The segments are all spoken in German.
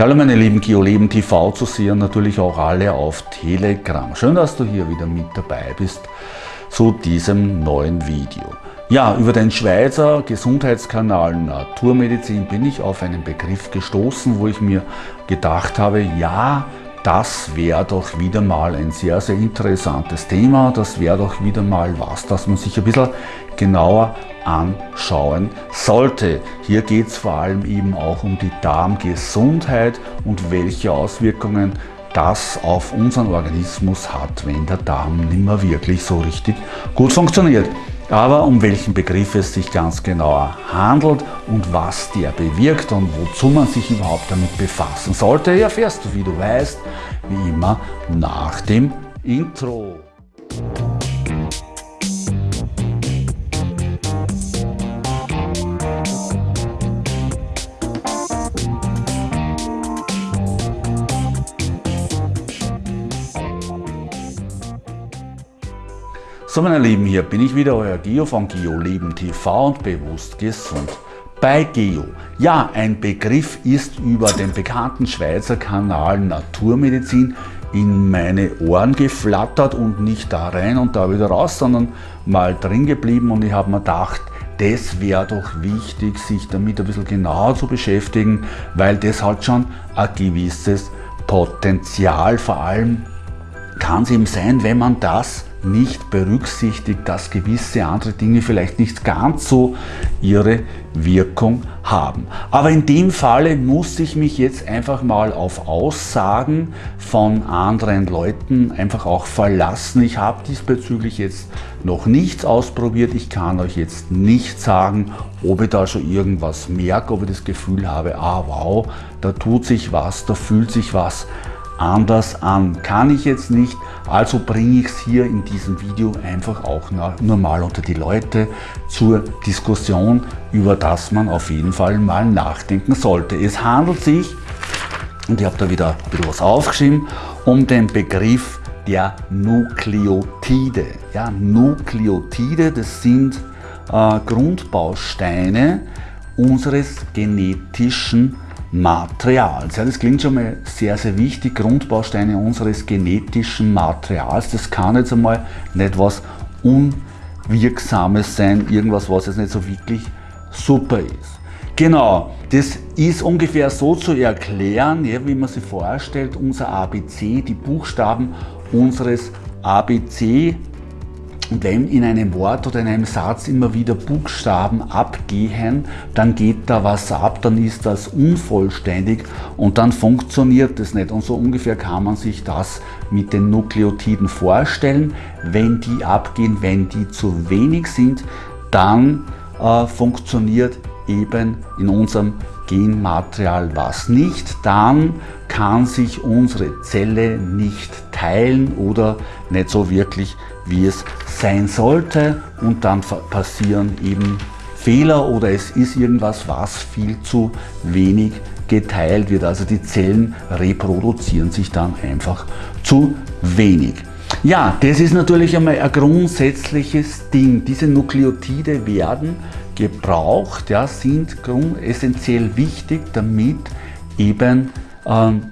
Hallo meine lieben GeoLeben TV zu sehen, natürlich auch alle auf Telegram. Schön, dass du hier wieder mit dabei bist zu diesem neuen Video. Ja, über den Schweizer Gesundheitskanal Naturmedizin bin ich auf einen Begriff gestoßen, wo ich mir gedacht habe, ja, das wäre doch wieder mal ein sehr, sehr interessantes Thema. Das wäre doch wieder mal was, das man sich ein bisschen genauer anschauen sollte. Hier geht es vor allem eben auch um die Darmgesundheit und welche Auswirkungen das auf unseren Organismus hat, wenn der Darm nicht mehr wirklich so richtig gut funktioniert. Aber um welchen Begriff es sich ganz genauer handelt und was der bewirkt und wozu man sich überhaupt damit befassen sollte, erfährst du, wie du weißt, wie immer nach dem Intro. So meine Lieben, hier bin ich wieder, euer Geo von Geo Leben TV und bewusst gesund. Bei Geo. Ja, ein Begriff ist über den bekannten Schweizer Kanal Naturmedizin in meine Ohren geflattert und nicht da rein und da wieder raus, sondern mal drin geblieben und ich habe mir gedacht, das wäre doch wichtig, sich damit ein bisschen genauer zu beschäftigen, weil das hat schon ein gewisses Potenzial, vor allem kann es eben sein, wenn man das nicht berücksichtigt, dass gewisse andere Dinge vielleicht nicht ganz so ihre Wirkung haben. Aber in dem Falle muss ich mich jetzt einfach mal auf Aussagen von anderen Leuten einfach auch verlassen. Ich habe diesbezüglich jetzt noch nichts ausprobiert. Ich kann euch jetzt nicht sagen, ob ich da schon irgendwas merke, ob ich das Gefühl habe, ah wow, da tut sich was, da fühlt sich was anders an. Kann ich jetzt nicht, also bringe ich es hier in diesem Video einfach auch nur mal unter die Leute zur Diskussion, über das man auf jeden Fall mal nachdenken sollte. Es handelt sich, und ich habe da wieder ein bisschen was aufgeschrieben, um den Begriff der Nukleotide. Ja, Nukleotide, das sind äh, Grundbausteine unseres genetischen Materials. Ja, das klingt schon mal sehr, sehr wichtig. Grundbausteine unseres genetischen Materials. Das kann jetzt einmal nicht was Unwirksames sein, irgendwas, was jetzt nicht so wirklich super ist. Genau, das ist ungefähr so zu erklären, ja, wie man sich vorstellt, unser ABC, die Buchstaben unseres ABC und wenn in einem Wort oder in einem Satz immer wieder Buchstaben abgehen, dann geht da was ab, dann ist das unvollständig und dann funktioniert das nicht. Und so ungefähr kann man sich das mit den Nukleotiden vorstellen. Wenn die abgehen, wenn die zu wenig sind, dann äh, funktioniert eben in unserem Genmaterial was nicht, dann kann sich unsere Zelle nicht teilen oder nicht so wirklich, wie es sein sollte und dann passieren eben Fehler oder es ist irgendwas, was viel zu wenig geteilt wird. Also die Zellen reproduzieren sich dann einfach zu wenig. Ja, das ist natürlich einmal ein grundsätzliches Ding. Diese Nukleotide werden gebraucht, ja, sind essentiell wichtig, damit eben ähm,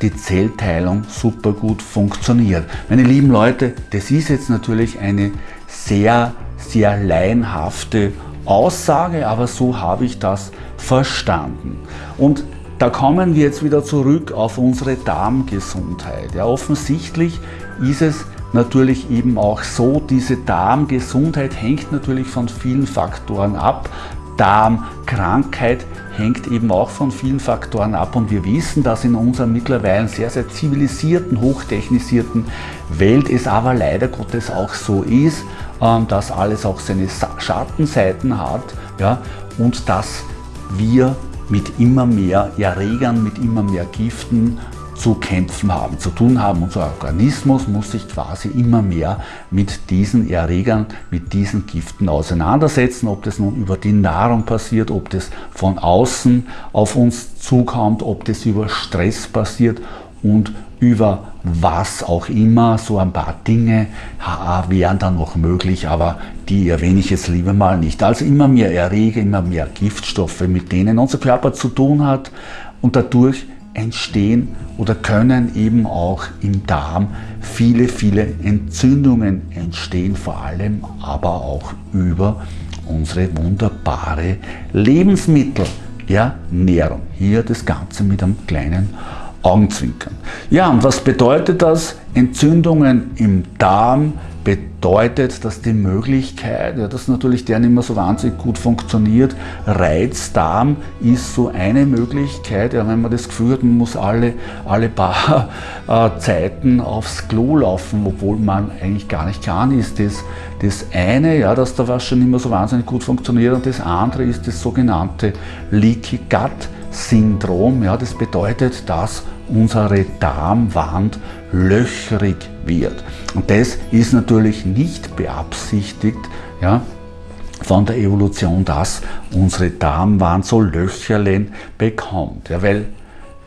die Zellteilung super gut funktioniert. Meine lieben Leute, das ist jetzt natürlich eine sehr, sehr laienhafte Aussage, aber so habe ich das verstanden. Und da kommen wir jetzt wieder zurück auf unsere Darmgesundheit. Ja, offensichtlich ist es natürlich eben auch so, diese Darmgesundheit hängt natürlich von vielen Faktoren ab. Darmkrankheit hängt eben auch von vielen Faktoren ab und wir wissen, dass in unserer mittlerweile sehr, sehr zivilisierten, hochtechnisierten Welt es aber leider Gottes auch so ist, ähm, dass alles auch seine Schattenseiten hat ja, und dass wir mit immer mehr Erregern, mit immer mehr Giften zu kämpfen haben, zu tun haben. Unser Organismus muss sich quasi immer mehr mit diesen Erregern, mit diesen Giften auseinandersetzen, ob das nun über die Nahrung passiert, ob das von außen auf uns zukommt, ob das über Stress passiert und über was auch immer, so ein paar Dinge wären dann noch möglich, aber die erwähne ich jetzt lieber mal nicht. Also immer mehr Erreger, immer mehr Giftstoffe, mit denen unser Körper zu tun hat und dadurch entstehen oder können eben auch im Darm viele, viele Entzündungen entstehen, vor allem aber auch über unsere wunderbare Lebensmittelernährung. Hier das Ganze mit einem kleinen Augenzwinkern. Ja, und was bedeutet das? Entzündungen im Darm bedeutet, dass die Möglichkeit, ja, dass natürlich der nicht mehr so wahnsinnig gut funktioniert, Reizdarm ist so eine Möglichkeit, ja, wenn man das Gefühl hat, man muss alle, alle paar äh, Zeiten aufs Klo laufen, obwohl man eigentlich gar nicht kann, ist das, das eine, ja, dass da was schon nicht mehr so wahnsinnig gut funktioniert und das andere ist das sogenannte Leaky Gut Syndrom. Ja, das bedeutet, dass unsere Darmwand löchrig wird. Und das ist natürlich nicht beabsichtigt ja, von der Evolution, dass unsere Darmwand so Löcherlen bekommt. Ja, weil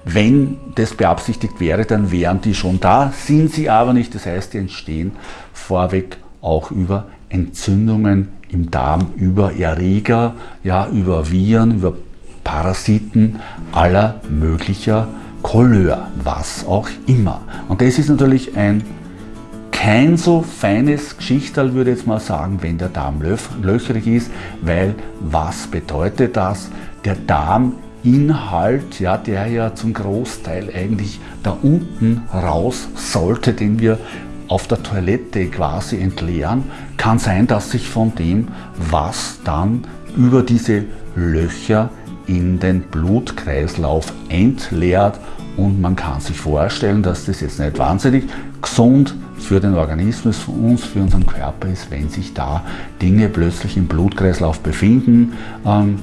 wenn das beabsichtigt wäre, dann wären die schon da, sind sie aber nicht. Das heißt, die entstehen vorweg auch über Entzündungen im Darm, über Erreger, ja, über Viren, über Parasiten aller möglicher Couleur, was auch immer. Und das ist natürlich ein kein so feines Geschichterl, würde ich jetzt mal sagen, wenn der Darm löchrig ist, weil was bedeutet das? Der Darminhalt, ja, der ja zum Großteil eigentlich da unten raus sollte, den wir auf der Toilette quasi entleeren, kann sein, dass sich von dem, was dann über diese Löcher in den Blutkreislauf entleert und man kann sich vorstellen, dass das jetzt nicht wahnsinnig gesund für den Organismus, für uns, für unseren Körper ist, wenn sich da Dinge plötzlich im Blutkreislauf befinden, ähm,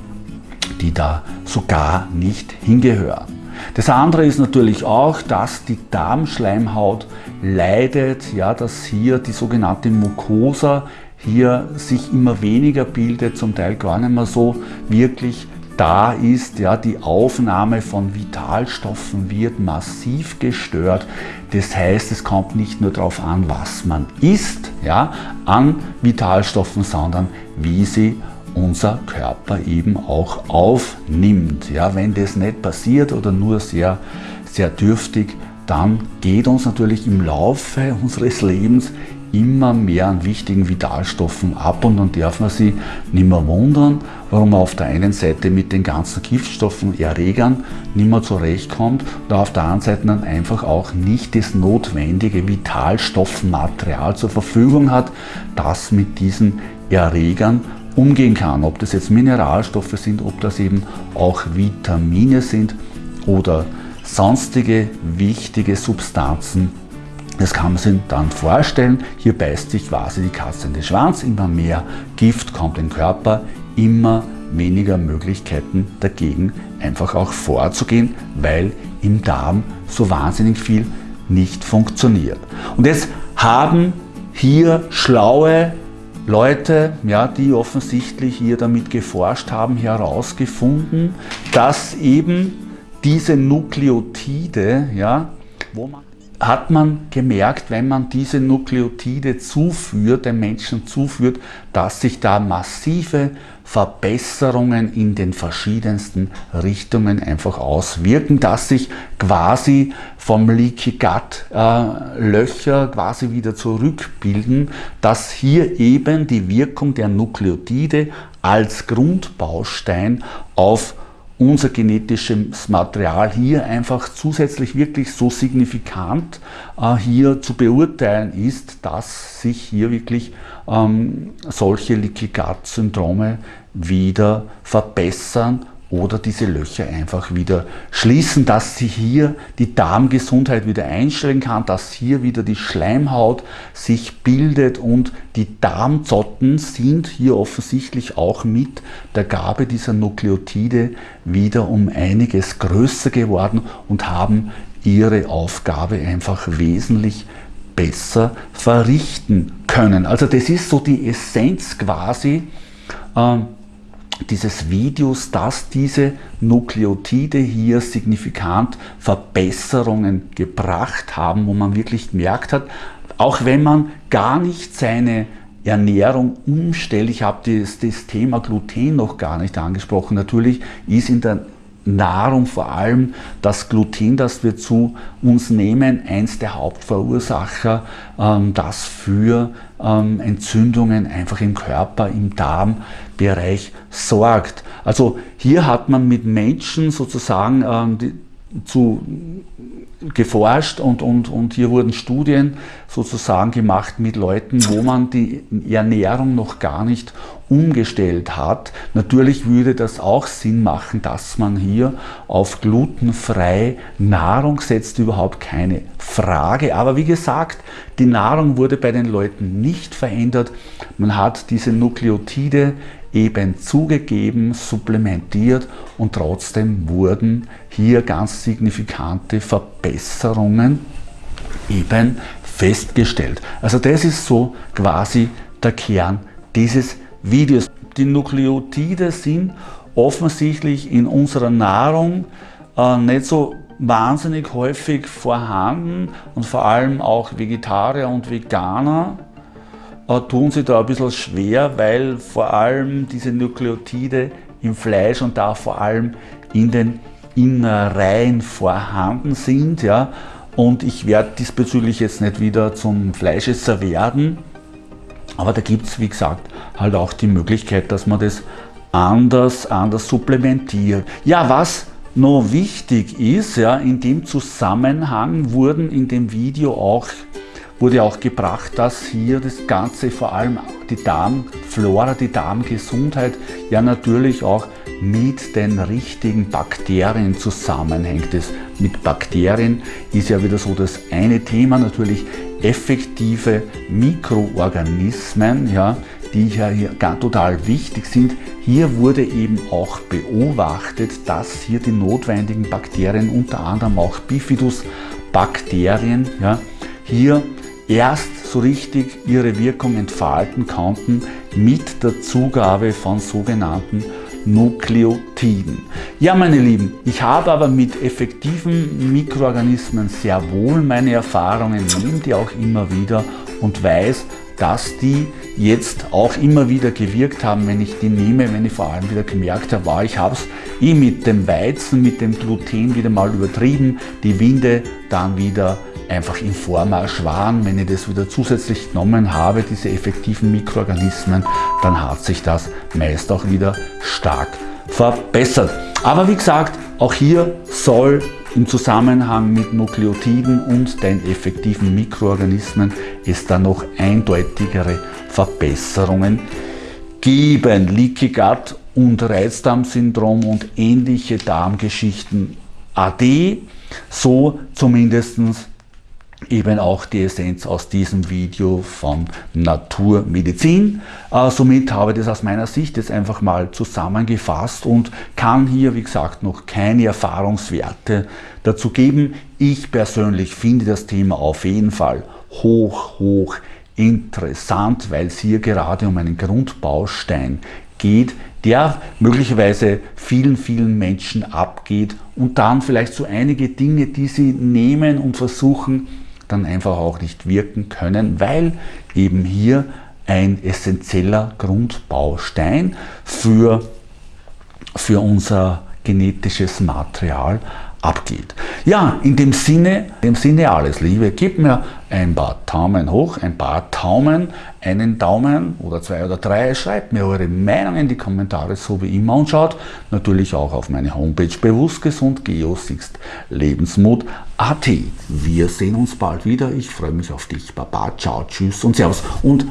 die da sogar nicht hingehören. Das andere ist natürlich auch, dass die Darmschleimhaut leidet, ja, dass hier die sogenannte Mucosa hier sich immer weniger bildet, zum Teil gar nicht mehr so wirklich da ist, ja, die Aufnahme von Vitalstoffen wird massiv gestört. Das heißt, es kommt nicht nur darauf an, was man isst, ja, an Vitalstoffen, sondern wie sie unser Körper eben auch aufnimmt. Ja, wenn das nicht passiert oder nur sehr, sehr dürftig, dann geht uns natürlich im Laufe unseres Lebens immer mehr an wichtigen Vitalstoffen ab und dann darf man sich nicht mehr wundern, warum man auf der einen Seite mit den ganzen Giftstoffen, Erregern nicht mehr zurechtkommt und auf der anderen Seite dann einfach auch nicht das notwendige Vitalstoffmaterial zur Verfügung hat, das mit diesen Erregern umgehen kann. Ob das jetzt Mineralstoffe sind, ob das eben auch Vitamine sind oder sonstige wichtige Substanzen das kann man sich dann vorstellen, hier beißt sich quasi die Katze in den Schwanz, immer mehr Gift kommt in den Körper, immer weniger Möglichkeiten dagegen einfach auch vorzugehen, weil im Darm so wahnsinnig viel nicht funktioniert. Und jetzt haben hier schlaue Leute, ja, die offensichtlich hier damit geforscht haben, herausgefunden, dass eben diese Nukleotide, ja, wo man hat man gemerkt, wenn man diese Nukleotide zuführt, den Menschen zuführt, dass sich da massive Verbesserungen in den verschiedensten Richtungen einfach auswirken, dass sich quasi vom Leaky Gut äh, Löcher quasi wieder zurückbilden, dass hier eben die Wirkung der Nukleotide als Grundbaustein auf unser genetisches Material hier einfach zusätzlich wirklich so signifikant äh, hier zu beurteilen ist, dass sich hier wirklich ähm, solche Leaky Gut Syndrome wieder verbessern oder diese Löcher einfach wieder schließen, dass sie hier die Darmgesundheit wieder einstellen kann, dass hier wieder die Schleimhaut sich bildet und die Darmzotten sind hier offensichtlich auch mit der Gabe dieser Nukleotide wieder um einiges größer geworden und haben ihre Aufgabe einfach wesentlich besser verrichten können. Also das ist so die Essenz quasi äh, dieses Videos, dass diese Nukleotide hier signifikant Verbesserungen gebracht haben, wo man wirklich gemerkt hat, auch wenn man gar nicht seine Ernährung umstellt, ich habe das, das Thema Gluten noch gar nicht angesprochen, natürlich ist in der Nahrung, vor allem das Gluten, das wir zu uns nehmen, eins der Hauptverursacher, ähm, das für ähm, Entzündungen einfach im Körper, im Darmbereich sorgt. Also hier hat man mit Menschen sozusagen ähm, die, zu geforscht und, und, und hier wurden Studien sozusagen gemacht mit Leuten, wo man die Ernährung noch gar nicht umgestellt hat. Natürlich würde das auch Sinn machen, dass man hier auf glutenfreie Nahrung setzt, überhaupt keine Frage. Aber wie gesagt, die Nahrung wurde bei den Leuten nicht verändert. Man hat diese Nukleotide eben zugegeben, supplementiert und trotzdem wurden hier ganz signifikante Verbesserungen eben festgestellt. Also das ist so quasi der Kern dieses Videos. Die Nukleotide sind offensichtlich in unserer Nahrung äh, nicht so wahnsinnig häufig vorhanden und vor allem auch Vegetarier und Veganer äh, tun sich da ein bisschen schwer, weil vor allem diese Nukleotide im Fleisch und da vor allem in den Innereien vorhanden sind. Ja? Und ich werde diesbezüglich jetzt nicht wieder zum Fleischesser werden, aber da gibt es, wie gesagt, halt auch die Möglichkeit, dass man das anders, anders supplementiert. Ja, was noch wichtig ist, ja, in dem Zusammenhang wurden in dem Video auch wurde auch gebracht, dass hier das Ganze, vor allem die Darmflora, die Darmgesundheit, ja natürlich auch mit den richtigen Bakterien zusammenhängt. Das mit Bakterien ist ja wieder so das eine Thema, natürlich effektive Mikroorganismen, ja, die ja hier total wichtig sind. Hier wurde eben auch beobachtet, dass hier die notwendigen Bakterien, unter anderem auch Bifidus-Bakterien, ja, hier erst so richtig ihre Wirkung entfalten konnten mit der Zugabe von sogenannten Nukleotiden. Ja, meine Lieben, ich habe aber mit effektiven Mikroorganismen sehr wohl meine Erfahrungen, nehme die auch immer wieder und weiß, dass die jetzt auch immer wieder gewirkt haben, wenn ich die nehme, wenn ich vor allem wieder gemerkt habe, wow, ich habe es eh mit dem Weizen, mit dem Gluten wieder mal übertrieben, die Winde dann wieder einfach im Vormarsch waren. Wenn ich das wieder zusätzlich genommen habe, diese effektiven Mikroorganismen, dann hat sich das meist auch wieder stark verbessert. Aber wie gesagt, auch hier soll im Zusammenhang mit Nukleotiden und den effektiven Mikroorganismen es da noch eindeutigere Verbesserungen geben. Leaky Gut und Reizdarmsyndrom und ähnliche Darmgeschichten AD, so zumindest eben auch die Essenz aus diesem Video von Naturmedizin. Äh, somit habe ich das aus meiner Sicht jetzt einfach mal zusammengefasst und kann hier, wie gesagt, noch keine Erfahrungswerte dazu geben. Ich persönlich finde das Thema auf jeden Fall hoch, hoch interessant, weil es hier gerade um einen Grundbaustein geht, der möglicherweise vielen, vielen Menschen abgeht und dann vielleicht so einige Dinge, die sie nehmen und versuchen, dann einfach auch nicht wirken können, weil eben hier ein essentieller Grundbaustein für, für unser genetisches Material abgeht. Ja, in dem Sinne, in dem Sinne alles Liebe, gebt mir ein paar Daumen hoch, ein paar Daumen, einen Daumen oder zwei oder drei, schreibt mir eure Meinung in die Kommentare, so wie immer. Und schaut natürlich auch auf meine Homepage bewusst gesund geosixt lebensmut.at. Wir sehen uns bald wieder, ich freue mich auf dich, Baba, ciao, tschüss und servus. Und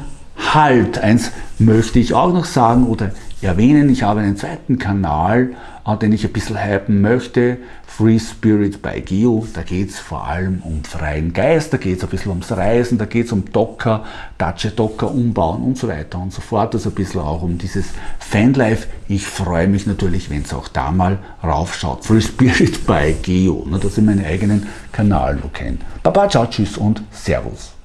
halt, eins möchte ich auch noch sagen oder erwähnen, ich habe einen zweiten Kanal, äh, den ich ein bisschen hypen möchte, Free Spirit by Geo, da geht es vor allem um freien Geist, da geht es ein bisschen ums Reisen, da geht es um Docker, Dacia Docker umbauen und so weiter und so fort, also ein bisschen auch um dieses Fanlife. Ich freue mich natürlich, wenn es auch da mal raufschaut. Free Spirit by Geo, ne, dass ihr meinen eigenen Kanal noch kennt. Baba, ciao, tschüss und Servus.